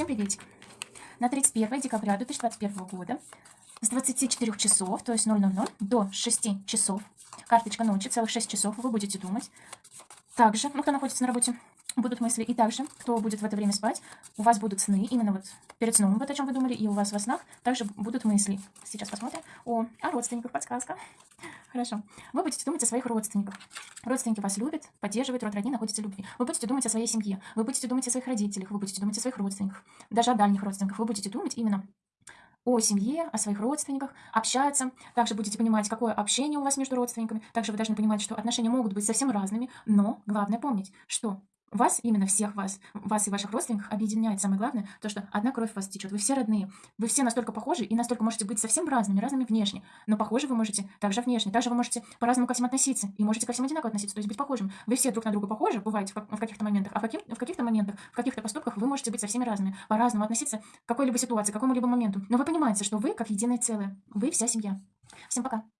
Всем приветик. На 31 декабря 2021 года с 24 часов, то есть 000, до 6 часов, карточка ночи, целых 6 часов, вы будете думать. Также, ну, кто находится на работе, будут мысли. И также, кто будет в это время спать, у вас будут сны, именно вот перед сном, вот о чем вы думали, и у вас во снах также будут мысли. Сейчас посмотрим о, о родственниках, подсказка. Хорошо. Вы будете думать о своих родственниках. Родственники вас любят, поддерживают, род родни находится в любви. Вы будете думать о своей семье, вы будете думать о своих родителях, вы будете думать о своих родственниках, даже о дальних родственниках. Вы будете думать именно о семье, о своих родственниках, общаться. Также будете понимать, какое общение у вас между родственниками. Также вы должны понимать, что отношения могут быть совсем разными, но главное помнить, что вас, именно всех вас, вас и ваших родственников объединяет самое главное, то, что одна кровь у вас течет. Вы все родные, вы все настолько похожи и настолько можете быть совсем разными, разными внешне. Но похожи вы можете также внешне, также вы можете по-разному ко всем относиться и можете ко всем одинаково относиться, то есть быть похожим. Вы все друг на друга похожи, бываете в каких-то моментах, а в, каких, в каких-то моментах, в каких-то поступках вы можете быть со всеми разными, по-разному относиться к какой-либо ситуации, к какому-либо моменту. Но вы понимаете, что вы как единое целое, вы вся семья. Всем пока!